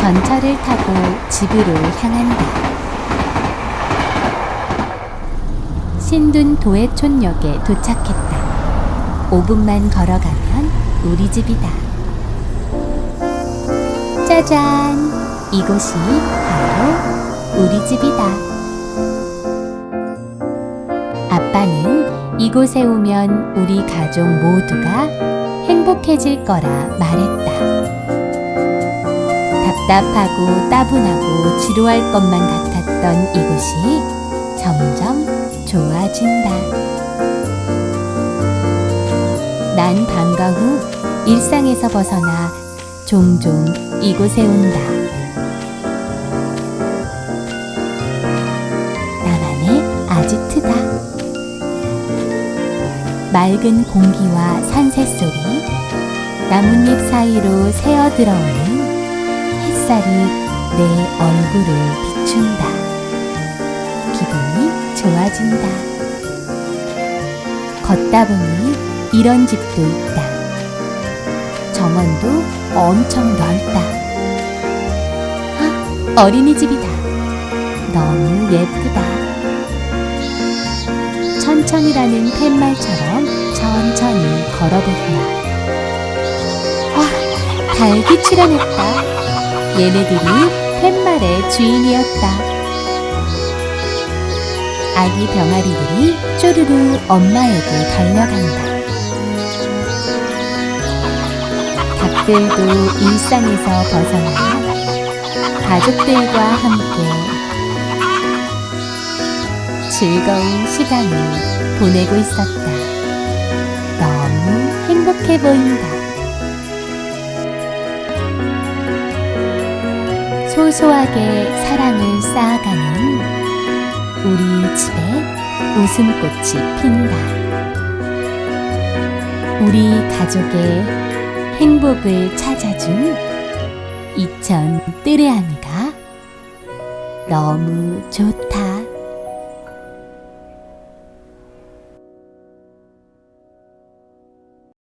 전철을 타고 집으로 향한다. 신둔 도해촌역에 도착했다. 5분만 걸어가면 우리 집이다. 짜잔! 이곳이 바로 우리 집이다. 아빠는 이곳에 오면 우리 가족 모두가 행복해질 거라 말했다. 답답하고 따분하고 지루할 것만 같았던 이곳이 점점 좋아진다. 난 방과 후 일상에서 벗어나 종종 이곳에 온다. 나만의 아지트다. 맑은 공기와 산새 소리, 나뭇잎 사이로 새어 들어오는 햇살이 내 얼굴을 비춘다. 기분이 좋아진다. 걷다 보니 이런 집도 있다. 정원도 엄청 넓다. 아, 어린이집이다. 너무 예쁘다. 천천히라는 팻말처럼 천천히 걸어본다. 와, 닭이 출연했다. 얘네들이 팻말의 주인이었다. 아기 병아리들이 쪼르르 엄마에게 달려간다. 닭들도 일상에서 벗어나 가족들과 함께 즐거운 시간을 보내고 있었다. 너무 행복해 보인다. 소소하게 사랑을 쌓아가는 우리 집에 웃음꽃이 핀다. 우리 가족의 행복을 찾아준 이천 뜨레아미가 너무 좋다.